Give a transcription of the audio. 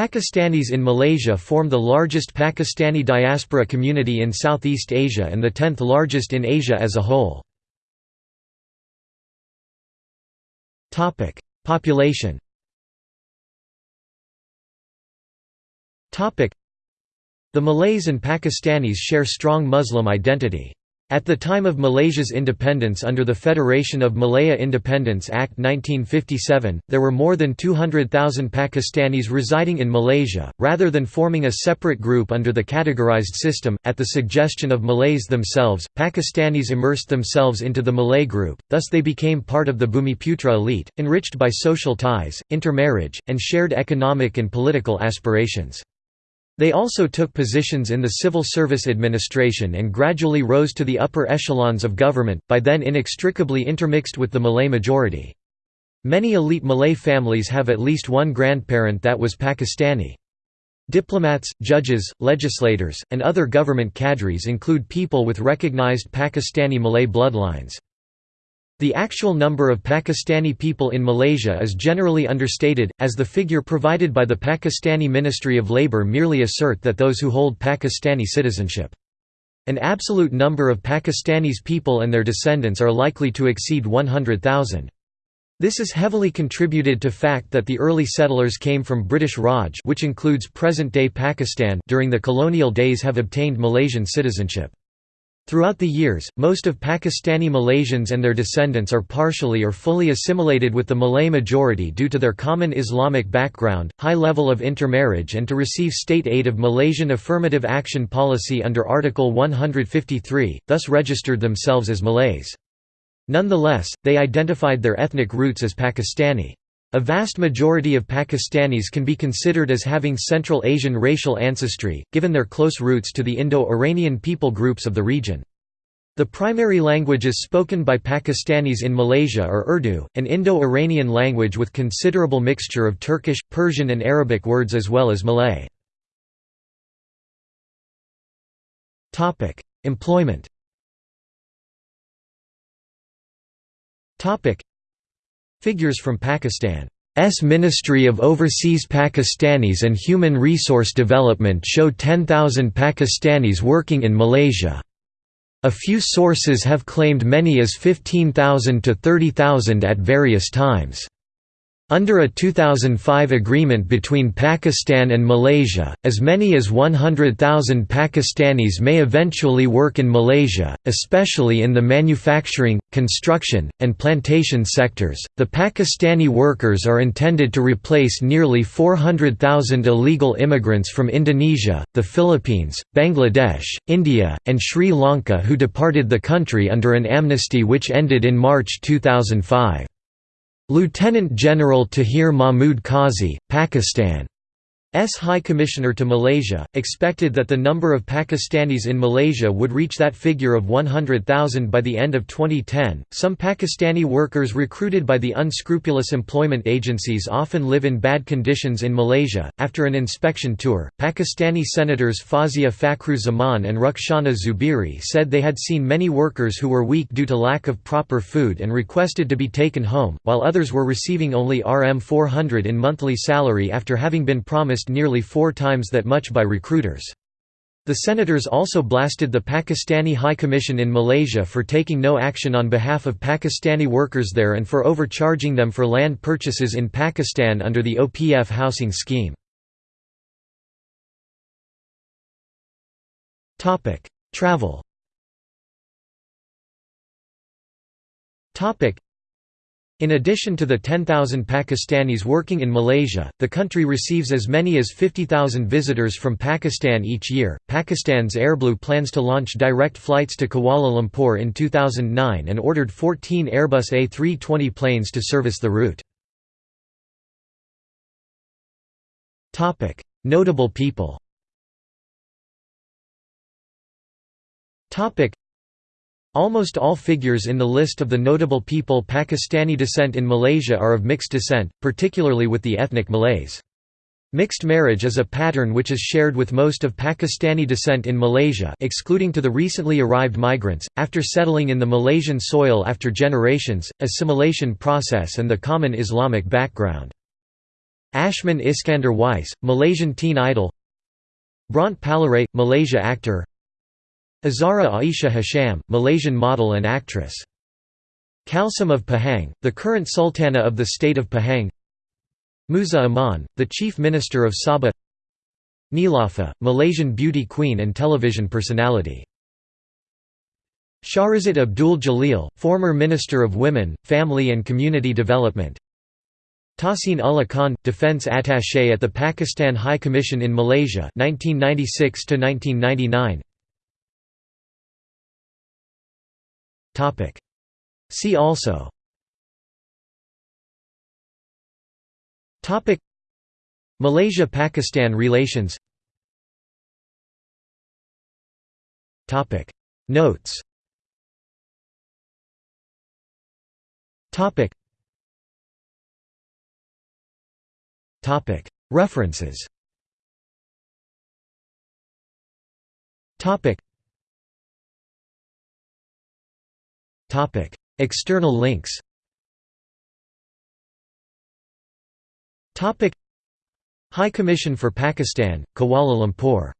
Pakistanis in Malaysia form the largest Pakistani diaspora community in Southeast Asia and the tenth largest in Asia as a whole. Population The Malays and Pakistanis share strong Muslim identity. At the time of Malaysia's independence under the Federation of Malaya Independence Act 1957, there were more than 200,000 Pakistanis residing in Malaysia. Rather than forming a separate group under the categorized system, at the suggestion of Malays themselves, Pakistanis immersed themselves into the Malay group, thus they became part of the Bumiputra elite, enriched by social ties, intermarriage, and shared economic and political aspirations. They also took positions in the civil service administration and gradually rose to the upper echelons of government, by then inextricably intermixed with the Malay majority. Many elite Malay families have at least one grandparent that was Pakistani. Diplomats, judges, legislators, and other government cadres include people with recognized Pakistani Malay bloodlines. The actual number of Pakistani people in Malaysia is generally understated, as the figure provided by the Pakistani Ministry of Labour merely assert that those who hold Pakistani citizenship. An absolute number of Pakistanis people and their descendants are likely to exceed 100,000. This is heavily contributed to fact that the early settlers came from British Raj which includes present-day Pakistan during the colonial days have obtained Malaysian citizenship. Throughout the years, most of Pakistani Malaysians and their descendants are partially or fully assimilated with the Malay majority due to their common Islamic background, high level of intermarriage and to receive state aid of Malaysian affirmative action policy under Article 153, thus registered themselves as Malays. Nonetheless, they identified their ethnic roots as Pakistani. A vast majority of Pakistanis can be considered as having Central Asian racial ancestry, given their close roots to the Indo-Iranian people groups of the region. The primary languages spoken by Pakistanis in Malaysia are Urdu, an Indo-Iranian language with considerable mixture of Turkish, Persian and Arabic words as well as Malay. Employment Figures from Pakistan's Ministry of Overseas Pakistanis and Human Resource Development show 10,000 Pakistanis working in Malaysia. A few sources have claimed many as 15,000 to 30,000 at various times. Under a 2005 agreement between Pakistan and Malaysia, as many as 100,000 Pakistanis may eventually work in Malaysia, especially in the manufacturing, construction, and plantation sectors. The Pakistani workers are intended to replace nearly 400,000 illegal immigrants from Indonesia, the Philippines, Bangladesh, India, and Sri Lanka who departed the country under an amnesty which ended in March 2005. Lieutenant General Tahir Mahmud Qazi, Pakistan S High Commissioner to Malaysia, expected that the number of Pakistanis in Malaysia would reach that figure of 100,000 by the end of 2010. Some Pakistani workers recruited by the unscrupulous employment agencies often live in bad conditions in Malaysia. After an inspection tour, Pakistani senators Fazia Fakhru Zaman and Rukhsana Zuberi said they had seen many workers who were weak due to lack of proper food and requested to be taken home, while others were receiving only Rm 400 in monthly salary after having been promised nearly four times that much by recruiters. The senators also blasted the Pakistani High Commission in Malaysia for taking no action on behalf of Pakistani workers there and for overcharging them for land purchases in Pakistan under the OPF housing scheme. Travel in addition to the 10,000 Pakistanis working in Malaysia, the country receives as many as 50,000 visitors from Pakistan each year. Pakistan's Airblue plans to launch direct flights to Kuala Lumpur in 2009 and ordered 14 Airbus A320 planes to service the route. Topic: Notable people. Topic: Almost all figures in the list of the notable people Pakistani descent in Malaysia are of mixed descent, particularly with the ethnic Malays. Mixed marriage is a pattern which is shared with most of Pakistani descent in Malaysia excluding to the recently arrived migrants, after settling in the Malaysian soil after generations, assimilation process and the common Islamic background. Ashman Iskander Weiss, Malaysian teen idol Bront Palarae, Malaysia actor Azara Aisha Hasham, Malaysian model and actress. Kalsum of Pahang, the current Sultana of the state of Pahang. Musa Aman, the Chief Minister of Sabah. Neelofa, Malaysian beauty queen and television personality. Shahrizat Abdul Jalil, former Minister of Women, Family and Community Development. Tahsin Ullah Khan, Defense Attaché at the Pakistan High Commission in Malaysia 1996 -1999. See also Malaysia–Pakistan relations Notes References External links. High Commission for Pakistan, Kuala Lumpur